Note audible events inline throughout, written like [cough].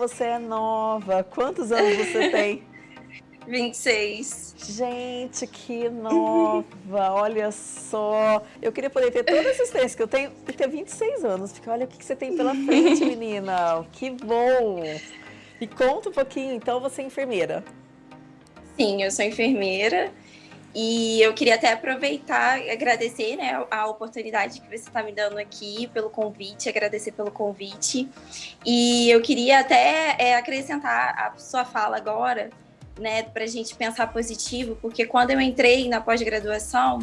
você é nova. Quantos anos você tem? [laughs] 26. Gente, que nova, olha só. Eu queria poder ter toda a assistência que eu tenho e ter 26 anos, porque olha o que você tem pela frente, [laughs] menina. Que bom. E conta um pouquinho, então, você é enfermeira. Sim, eu sou enfermeira. E eu queria até aproveitar e agradecer né, a oportunidade que você está me dando aqui, pelo convite, agradecer pelo convite. E eu queria até é, acrescentar a sua fala agora, né, para a gente pensar positivo, porque quando eu entrei na pós-graduação,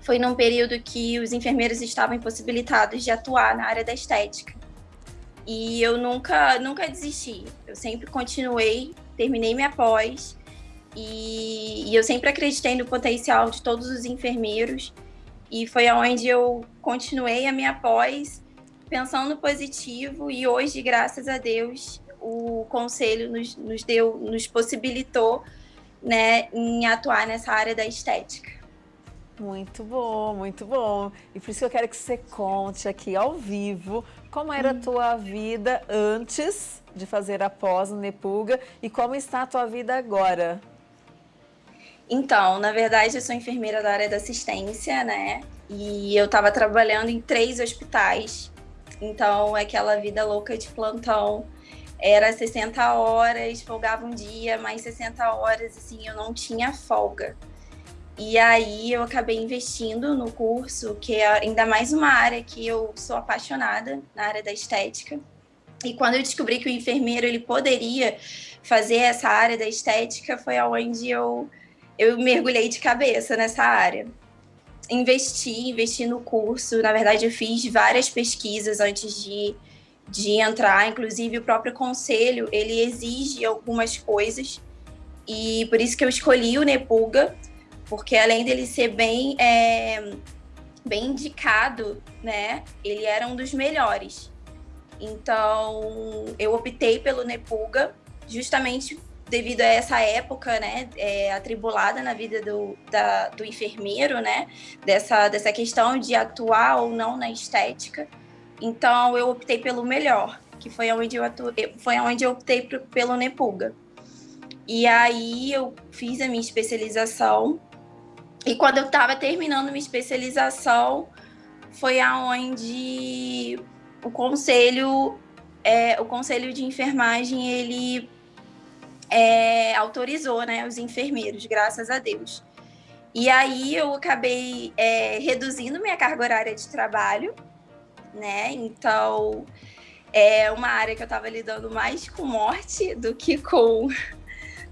foi num período que os enfermeiros estavam impossibilitados de atuar na área da estética. E eu nunca, nunca desisti. Eu sempre continuei, terminei minha pós e, e eu sempre acreditei no potencial de todos os enfermeiros. E foi aonde eu continuei a minha pós pensando positivo e hoje, graças a Deus, o conselho nos, nos deu, nos possibilitou, né, em atuar nessa área da estética. Muito bom, muito bom. E por isso que eu quero que você conte aqui ao vivo como era a hum. tua vida antes de fazer a pós no Nepuga e como está a tua vida agora. Então, na verdade, eu sou enfermeira da área da assistência, né? E eu estava trabalhando em três hospitais. Então, aquela vida louca de plantão. Era 60 horas, folgava um dia, mais 60 horas, assim, eu não tinha folga. E aí eu acabei investindo no curso, que é ainda mais uma área que eu sou apaixonada, na área da estética. E quando eu descobri que o enfermeiro ele poderia fazer essa área da estética, foi aonde eu eu mergulhei de cabeça nessa área. Investi, investi no curso. Na verdade, eu fiz várias pesquisas antes de, de entrar. Inclusive, o próprio conselho, ele exige algumas coisas. E por isso que eu escolhi o Nepuga, porque além dele ser bem, é, bem indicado, né? Ele era um dos melhores. Então, eu optei pelo Nepuga justamente devido a essa época, né, é, atribulada na vida do, da, do enfermeiro, né, dessa, dessa questão de atuar ou não na estética. Então, eu optei pelo melhor, que foi onde eu, atu... foi onde eu optei pelo Nepuga. E aí, eu fiz a minha especialização. E quando eu estava terminando minha especialização, foi aonde o conselho, é, o conselho de enfermagem, ele é, autorizou né, os enfermeiros, graças a Deus. E aí eu acabei é, reduzindo minha carga horária de trabalho, né? Então é uma área que eu estava lidando mais com morte do que com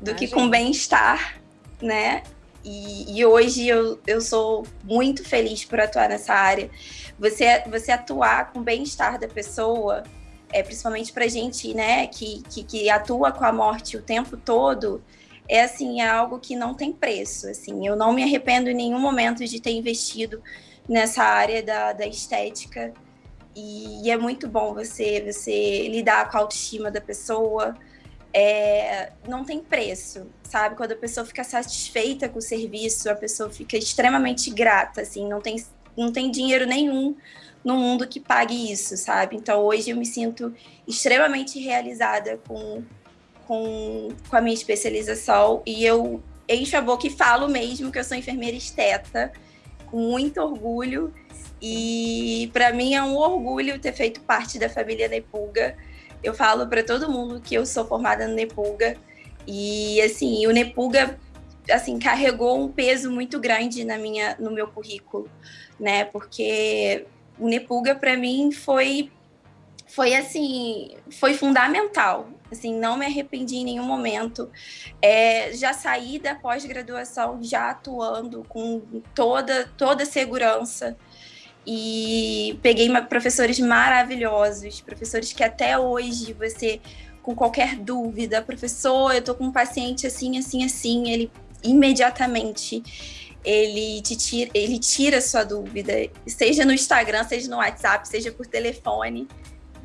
do que com bem-estar, né? E, e, hoje eu, eu sou muito feliz por atuar nessa área. Você, você atuar com o bem-estar da pessoa é, principalmente para gente, né, que, que, que, atua com a morte o tempo todo, é assim, é algo que não tem preço, assim, eu não me arrependo em nenhum momento de ter investido nessa área da, da estética, e, e é muito bom você, você lidar com a autoestima da pessoa, é, não tem preço, sabe? Quando a pessoa fica satisfeita com o serviço, a pessoa fica extremamente grata, assim, não tem, não tem dinheiro nenhum no mundo que pague isso, sabe? Então hoje eu me sinto extremamente realizada com, com, com a minha especialização e eu encho a boca e falo mesmo que eu sou enfermeira esteta, com muito orgulho. E para mim é um orgulho ter feito parte da família Nepulga. Eu falo para todo mundo que eu sou formada no Nepulga. E assim, o Nepulga assim carregou um peso muito grande na minha no meu currículo, né? Porque o Nepulga para mim foi foi assim, foi fundamental. Assim, não me arrependi em nenhum momento. É, já saí da pós-graduação já atuando com toda toda segurança e peguei professores maravilhosos, professores que até hoje você com qualquer dúvida, professor, eu tô com um paciente assim, assim, assim, ele imediatamente ele te tira, ele tira sua dúvida, seja no Instagram, seja no WhatsApp, seja por telefone.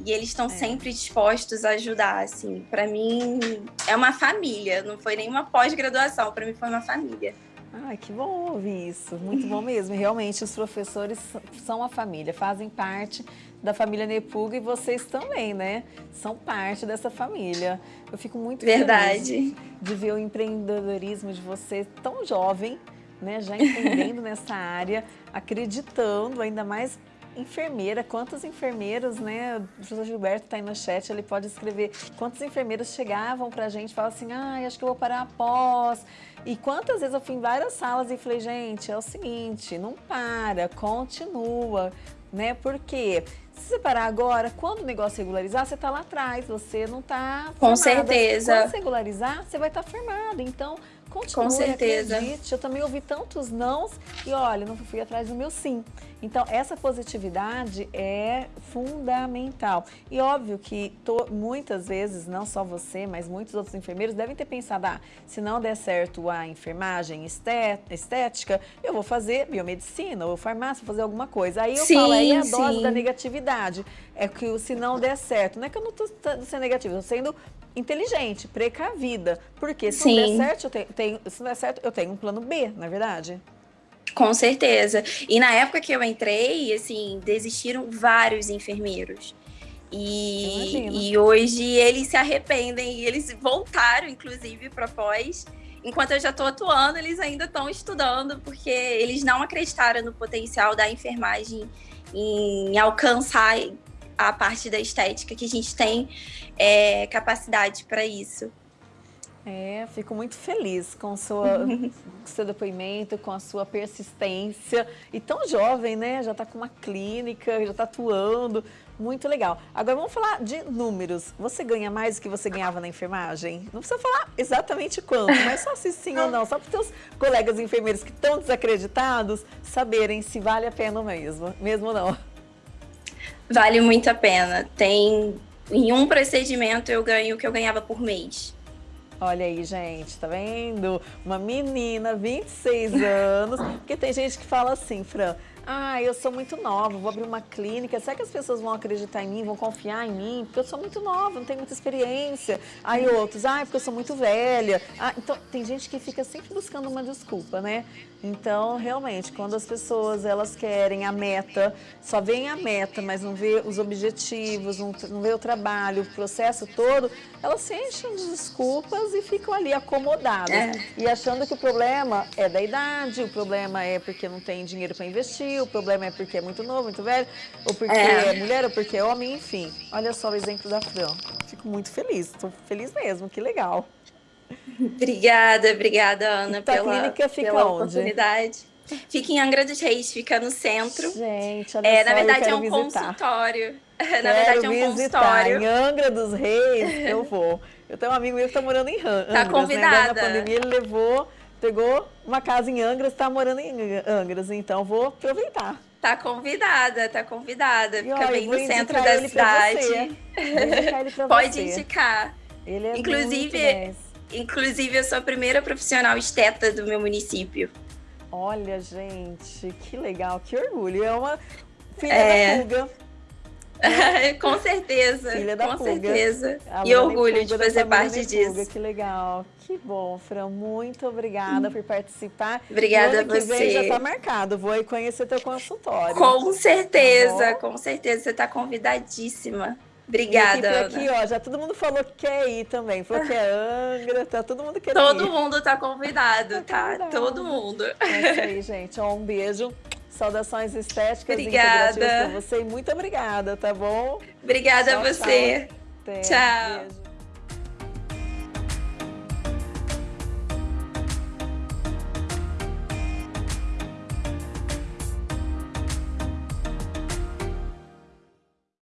E eles estão é. sempre dispostos a ajudar, assim. Para mim é uma família, não foi nenhuma pós-graduação, para mim foi uma família. Ai, que bom ouvir isso, muito bom mesmo. Realmente, os professores são a família, fazem parte da família Nepuga e vocês também, né? São parte dessa família. Eu fico muito Verdade. feliz de ver o empreendedorismo de vocês tão jovem, né? Já empreendendo nessa área, acreditando, ainda mais enfermeira, quantas enfermeiras, né? O professor Gilberto está aí no chat, ele pode escrever quantas enfermeiras chegavam para a gente e falavam assim, ah, acho que eu vou parar após. E quantas vezes eu fui em várias salas e falei, gente, é o seguinte, não para, continua, né? Porque se você parar agora, quando o negócio regularizar, você está lá atrás, você não está Com certeza. Quando regularizar, você vai estar tá firmado. Então, Continue, Com certeza. Acredite. Eu também ouvi tantos nãos e olha, não fui atrás do meu sim. Então, essa positividade é fundamental. E óbvio que to, muitas vezes, não só você, mas muitos outros enfermeiros devem ter pensado, ah, se não der certo a enfermagem estética, eu vou fazer biomedicina ou farmácia, vou fazer alguma coisa. Aí eu sim, falo, aí é a dose sim. da negatividade. É que se não der certo, não é que eu não estou sendo negativa, estou sendo inteligente, precavida. Porque se Sim. não der certo, eu tenho, tenho, se não der certo, eu tenho um plano B, na é verdade? Com certeza. E na época que eu entrei, assim, desistiram vários enfermeiros. E, e hoje eles se arrependem e eles voltaram, inclusive, para pós. Enquanto eu já estou atuando, eles ainda estão estudando, porque eles não acreditaram no potencial da enfermagem em alcançar a parte da estética, que a gente tem é, capacidade para isso. É, fico muito feliz com, sua, [laughs] seu depoimento, com a sua persistência. E tão jovem, né? Já está com uma clínica, já está atuando. Muito legal. Agora vamos falar de números. Você ganha mais do que você ganhava na enfermagem? Não precisa falar exatamente quanto, [laughs] mas só se sim ou não. Só para os seus colegas enfermeiros que estão desacreditados saberem se vale a pena mesmo, mesmo ou não. Vale muito a pena. Tem em um procedimento eu ganho o que eu ganhava por mês. Olha aí, gente, tá vendo? Uma menina, 26 anos, porque tem gente que fala assim, Fran, ah, eu sou muito nova, vou abrir uma clínica, será que as pessoas vão acreditar em mim, vão confiar em mim? Porque eu sou muito nova, não tenho muita experiência. Aí outros, ah, porque eu sou muito velha. Ah, então, tem gente que fica sempre buscando uma desculpa, né? Então, realmente, quando as pessoas elas querem a meta, só veem a meta, mas não vê os objetivos, não, não vê o trabalho, o processo todo, elas se enchem de desculpas e ficam ali acomodadas. É. E achando que o problema é da idade, o problema é porque não tem dinheiro para investir, o problema é porque é muito novo, muito velho, ou porque é, é mulher, ou porque é homem, enfim. Olha só o exemplo da Fran. Fico muito feliz, estou feliz mesmo, que legal. Obrigada, obrigada, Ana, então, pela, a clínica fica pela onde? oportunidade. Fica em Angra dos Reis, fica no centro. Gente, olha é, só, Na verdade, é um visitar. consultório. [laughs] Quero na verdade, é um visitar. consultório. Em Angra dos Reis, eu [laughs] vou. Eu tenho um amigo meu que está morando em Angra. Tá convidada. Né? Na pandemia, ele levou, pegou uma casa em Angra, está morando em Angras. Então, vou aproveitar. Tá convidada, tá convidada. Fica bem no centro da cidade. [laughs] Pode você. indicar. Ele é Inclusive, Inclusive, eu sou a primeira profissional esteta do meu município. Olha, gente, que legal, que orgulho. É uma filha é... da Fuga. [laughs] com certeza, filha da com Fuga. certeza. e orgulho de fazer parte disso. Que legal, que bom, Fran. Muito obrigada por participar. Obrigada a você. Já está marcado, vou aí conhecer teu consultório. Com certeza, tá com certeza. Você está convidadíssima. Obrigada. aqui, ó, já todo mundo falou que quer ir também. Falou que é Angra, tá todo mundo querendo Todo ir. mundo tá convidado, tá? Convidado. Todo mundo. É isso aí, gente. Ó, um beijo. Saudações estéticas obrigada. e integrativas você. E muito obrigada, tá bom? Obrigada tchau, a você. Tchau. tchau.